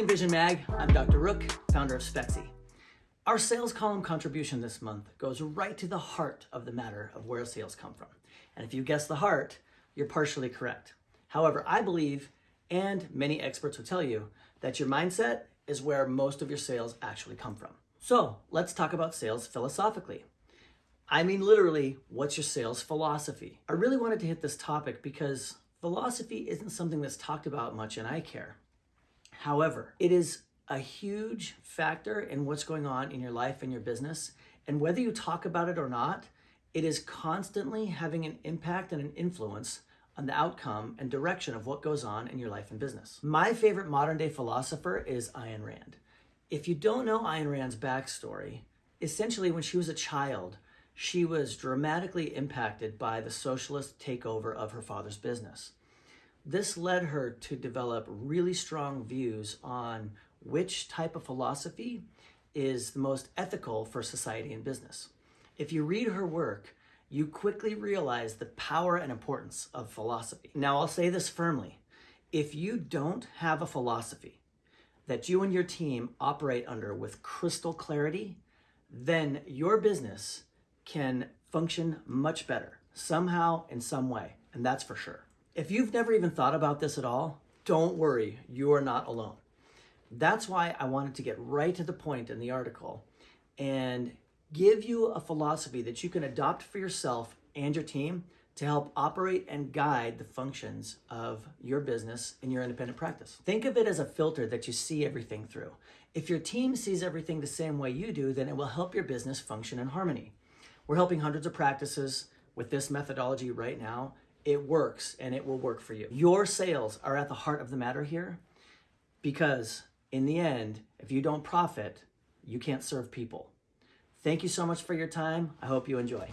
Invision Mag. I'm Dr. Rook, founder of Spexy. Our sales column contribution this month goes right to the heart of the matter of where sales come from. And if you guess the heart, you're partially correct. However, I believe, and many experts will tell you, that your mindset is where most of your sales actually come from. So let's talk about sales philosophically. I mean, literally, what's your sales philosophy? I really wanted to hit this topic because philosophy isn't something that's talked about much in care. However, it is a huge factor in what's going on in your life and your business. And whether you talk about it or not, it is constantly having an impact and an influence on the outcome and direction of what goes on in your life and business. My favorite modern day philosopher is Ayn Rand. If you don't know Ayn Rand's backstory, essentially when she was a child, she was dramatically impacted by the socialist takeover of her father's business. This led her to develop really strong views on which type of philosophy is the most ethical for society and business. If you read her work, you quickly realize the power and importance of philosophy. Now, I'll say this firmly. If you don't have a philosophy that you and your team operate under with crystal clarity, then your business can function much better somehow in some way, and that's for sure. If you've never even thought about this at all, don't worry, you are not alone. That's why I wanted to get right to the point in the article and give you a philosophy that you can adopt for yourself and your team to help operate and guide the functions of your business in your independent practice. Think of it as a filter that you see everything through. If your team sees everything the same way you do, then it will help your business function in harmony. We're helping hundreds of practices with this methodology right now. It works and it will work for you. Your sales are at the heart of the matter here because in the end, if you don't profit, you can't serve people. Thank you so much for your time. I hope you enjoy.